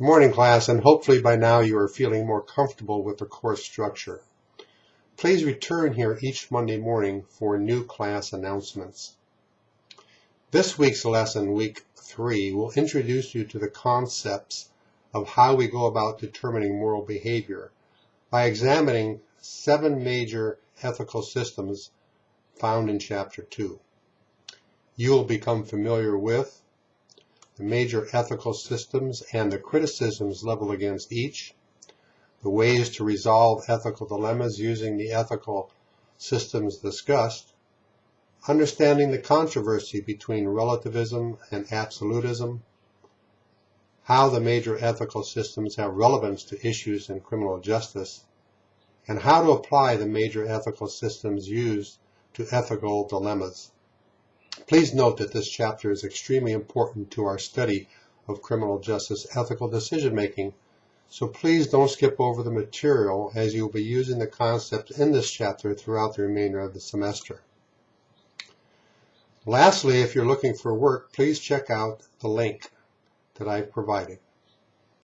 Good morning, class, and hopefully by now you are feeling more comfortable with the course structure. Please return here each Monday morning for new class announcements. This week's lesson, week three, will introduce you to the concepts of how we go about determining moral behavior by examining seven major ethical systems found in chapter two. You will become familiar with the major ethical systems and the criticisms leveled against each, the ways to resolve ethical dilemmas using the ethical systems discussed, understanding the controversy between relativism and absolutism, how the major ethical systems have relevance to issues in criminal justice, and how to apply the major ethical systems used to ethical dilemmas. Please note that this chapter is extremely important to our study of criminal justice ethical decision making, so please don't skip over the material as you will be using the concepts in this chapter throughout the remainder of the semester. Lastly, if you're looking for work, please check out the link that I've provided.